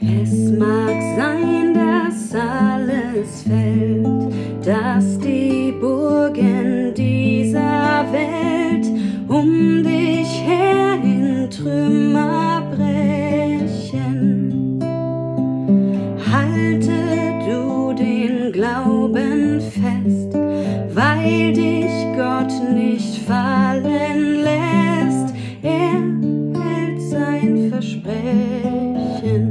Es mag sein, dass alles fällt, dass die Burgen dieser Welt um dich her in Trümmer weil dich Gott nicht fallen lässt. Er hält sein Versprechen.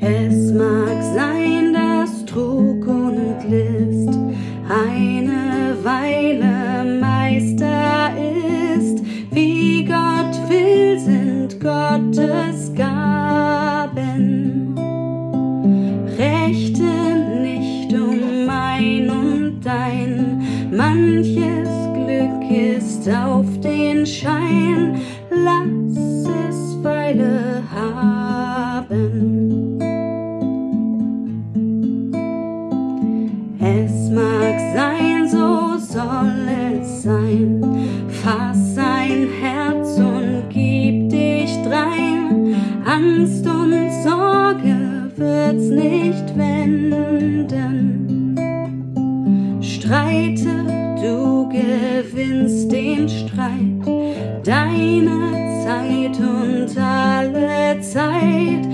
Es mag sein, dass Trug und List eine Weile Meister ist. Wie Gott will, sind Gottes dein, manches Glück ist auf den Schein. Lass es Weile haben. Es mag sein, so soll es sein. Fass ein Herz und gib dich drein. Angst und Sorge wird's nicht wenden. Streite, du gewinnst den Streit. Deine Zeit und alle Zeit